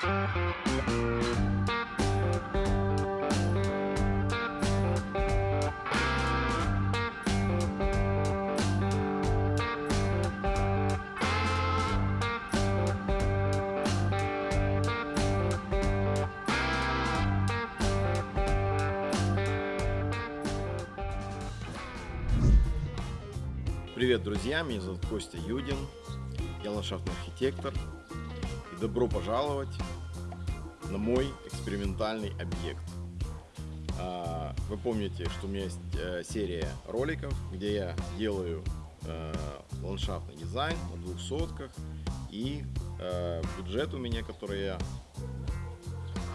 Привет, друзья! Меня зовут Костя Юдин, я ландшафтный архитектор. Добро пожаловать на мой экспериментальный объект. А, вы помните, что у меня есть э, серия роликов, где я делаю э, ландшафтный дизайн на двух сотках. И э, бюджет у меня, который я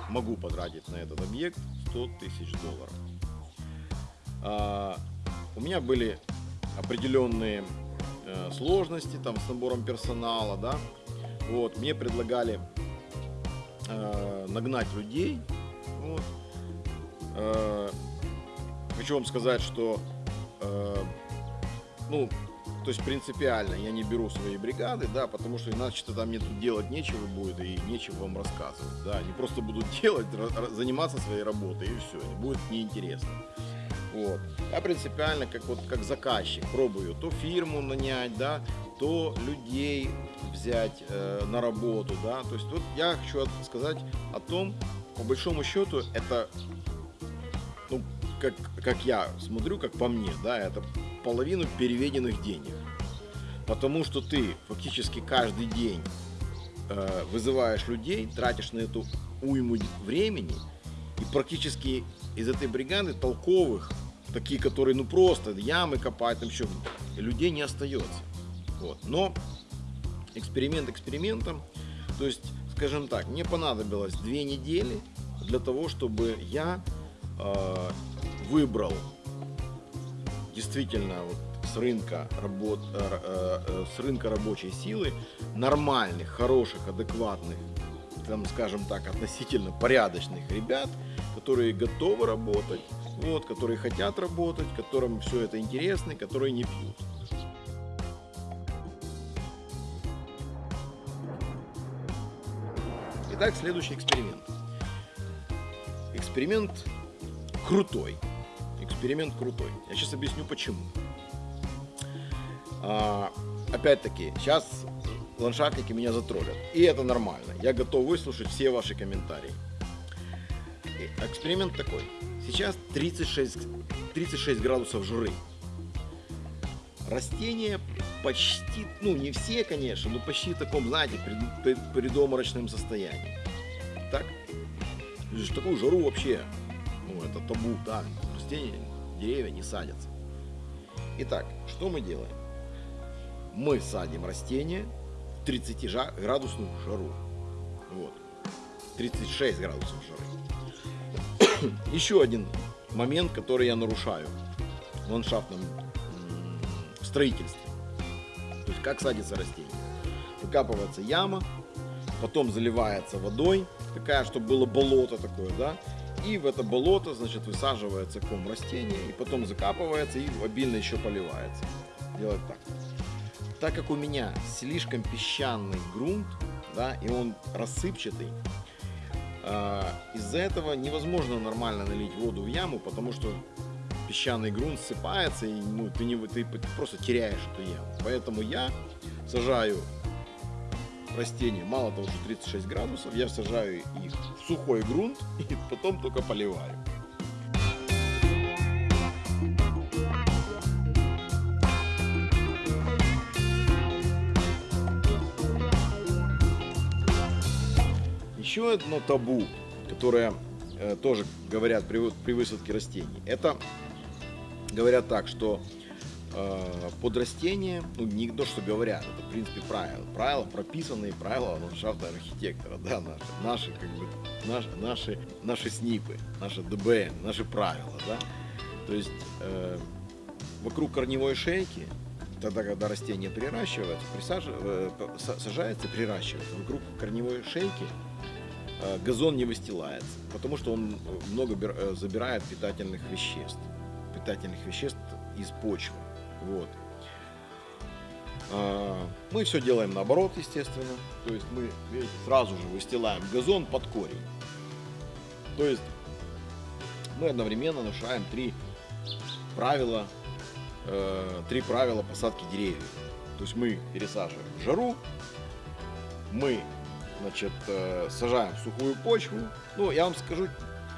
могу потратить на этот объект, 100 тысяч долларов. А, у меня были определенные сложности там с набором персонала, да. Вот, мне предлагали э, нагнать людей. Вот. Э, хочу вам сказать, что э, ну, то есть принципиально я не беру свои бригады, да, потому что иначе тогда мне тут делать нечего будет и нечего вам рассказывать, да, они просто будут делать, заниматься своей работой и все, будет неинтересно. Вот. Я принципиально, как, вот, как заказчик, пробую то фирму нанять, да, то людей взять э, на работу. Да. То есть вот я хочу сказать о том, по большому счету, это, ну, как, как я смотрю, как по мне, да, это половину переведенных денег. Потому что ты фактически каждый день э, вызываешь людей, тратишь на эту уйму времени, и практически из этой бригады толковых такие, которые ну просто ямы копают, там еще людей не остается. Вот. Но эксперимент экспериментом, то есть, скажем так, мне понадобилось две недели для того, чтобы я э, выбрал действительно вот с рынка работ, э, э, с рынка рабочей силы нормальных, хороших, адекватных, там, скажем так, относительно порядочных ребят, которые готовы работать, вот, которые хотят работать, которым все это интересно, которые не пьют. Итак, следующий эксперимент. Эксперимент крутой. Эксперимент крутой. Я сейчас объясню почему. А, опять-таки, сейчас ландшафтники меня затроллят. И это нормально. Я готов выслушать все ваши комментарии. Эксперимент такой. Сейчас 36, 36 градусов жары. Растения почти, ну не все, конечно, но почти в таком, знаете, пред, предоморочном состоянии. Так? В такую жару вообще, ну это табу, да, растения, деревья не садятся. Итак, что мы делаем? Мы садим растения в 30 градусную жару. Вот. 36 градусов жары. Еще один момент, который я нарушаю в ландшафтном строительстве. Как садится растение. Выкапывается яма, потом заливается водой, такая, чтобы было болото такое, да, и в это болото, значит, высаживается ком растения, и потом закапывается и обильно еще поливается. Делать так. Так как у меня слишком песчаный грунт, да, и он рассыпчатый, а, из-за этого невозможно нормально налить воду в яму, потому что песчаный грунт ссыпается, и ну, ты, не, ты просто теряешь эту яму. Поэтому я сажаю растения, мало того, что 36 градусов, я сажаю их в сухой грунт и потом только поливаю. Еще одно табу, которое э, тоже говорят при, при высадке растений, это говорят так, что э, под растение, ну не то, что говорят, это в принципе правила, правила прописанные правила ландшафта архитектора, да, наши, наши как бы наши, наши, наши снипы, наши ДБН, наши правила, да. То есть э, вокруг корневой шейки тогда, когда растение приращивается, присаживается, э, сажается, приращивается, вокруг корневой шейки Э, газон не выстилается, потому что он много э, забирает питательных веществ, питательных веществ из почвы. Вот. А, Мы все делаем наоборот, естественно. То есть мы, видите, сразу же выстилаем газон под корень. То есть мы одновременно нарушаем три правила, э, три правила посадки деревьев. То есть мы пересаживаем в жару, мы значит, э, сажаем в сухую почву. Ну, я вам скажу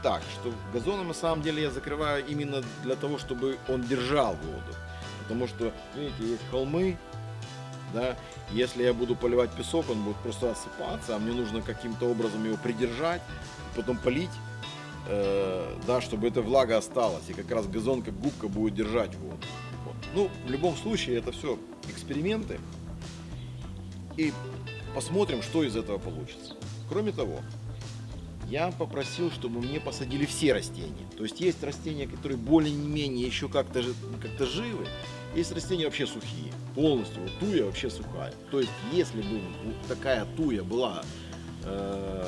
так, что газоном на самом деле я закрываю именно для того, чтобы он держал воду. Потому что, видите, есть холмы, да, если я буду поливать песок, он будет просто осыпаться, а мне нужно каким-то образом его придержать, потом полить, э, да, чтобы эта влага осталась, и как раз газон как губка будет держать воду. Вот. Ну, в любом случае, это все эксперименты, и посмотрим, что из этого получится. Кроме того, я попросил, чтобы мне посадили все растения. То есть есть растения, которые более-менее еще как-то как живы, есть растения вообще сухие, полностью. Вот туя вообще сухая. То есть если бы такая туя была э,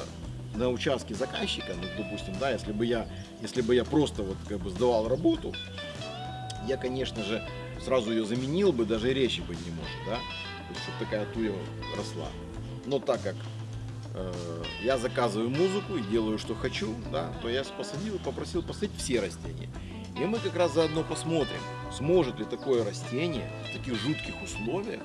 на участке заказчика, ну, допустим, да, если бы я, если бы я просто вот как бы сдавал работу, я, конечно же, сразу ее заменил бы, даже речи быть не может, да, чтобы такая туя росла. Но так как я заказываю музыку и делаю, что хочу, да, то я посадил и попросил посадить все растения. И мы как раз заодно посмотрим, сможет ли такое растение в таких жутких условиях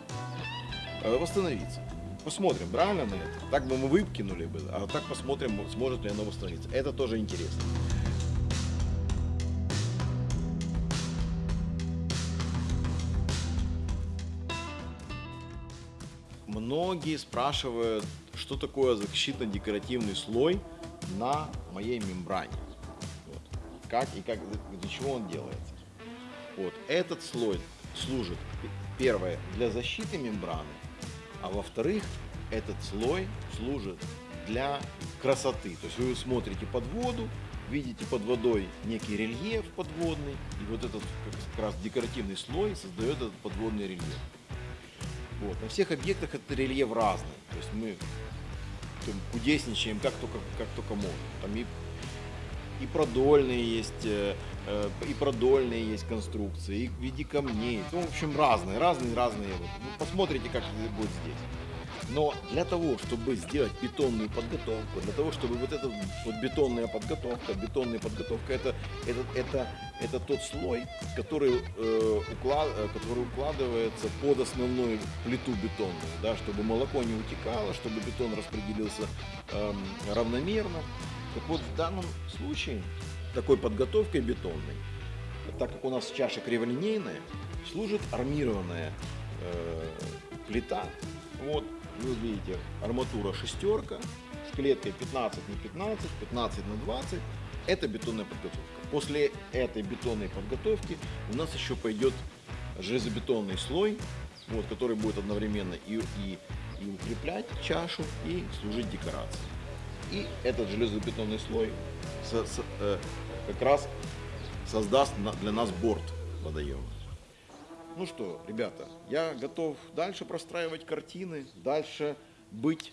э, восстановиться. Посмотрим, правильно на это? Так бы мы выкинули бы, а так посмотрим, сможет ли оно восстановиться. Это тоже интересно. Многие спрашивают, что такое защитно-декоративный слой на моей мембране. Вот. Как и как, для чего он делается. Вот. Этот слой служит, первое, для защиты мембраны, а во-вторых, этот слой служит для красоты. То есть вы смотрите под воду, видите под водой некий рельеф подводный, и вот этот как раз декоративный слой создает этот подводный рельеф. Вот. На всех объектах этот рельеф разный. То есть мы там, кудесничаем как только, как только можем. Там и, и продольные есть, э, э, и продольные есть конструкции, и в виде камней. Ну, в общем, разные, разные, разные. Вот. Посмотрите, как будет здесь. Но для того, чтобы сделать бетонную подготовку, для того, чтобы вот эта вот бетонная подготовка, бетонная подготовка, это, это, это, это тот слой, который, э, уклад, э, который укладывается под основную плиту бетонную, да, чтобы молоко не утекало, чтобы бетон распределился э, равномерно. Так вот, в данном случае такой подготовкой бетонной, так как у нас чаша криволинейная, служит армированная э, плита. Вот, вы видите, арматура шестерка с клеткой 15 на 15, 15 на 20. Это бетонная подготовка. После этой бетонной подготовки у нас еще пойдет железобетонный слой, вот, который будет одновременно и, и, и укреплять чашу, и служить декорацией. И этот железобетонный слой со, со, э, как раз создаст на, для нас борт водоема. Ну что, ребята, я готов дальше простраивать картины, дальше быть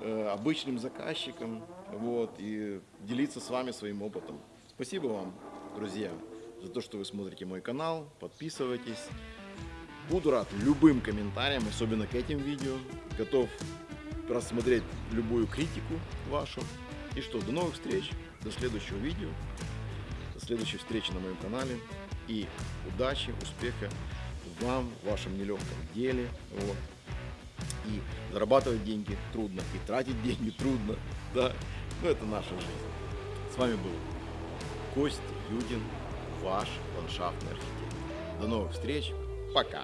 э, обычным заказчиком вот, и делиться с вами своим опытом. Спасибо вам, друзья, за то, что вы смотрите мой канал, подписывайтесь. Буду рад любым комментариям, особенно к этим видео. Готов рассмотреть любую критику вашу. И что, до новых встреч, до следующего видео, до следующей встречи на моем канале. И удачи, успеха вам в вашем нелегком деле. Вот. И зарабатывать деньги трудно, и тратить деньги трудно. Да? Но это наша жизнь. С вами был Костя Юдин, ваш ландшафтный архитектор. До новых встреч. Пока.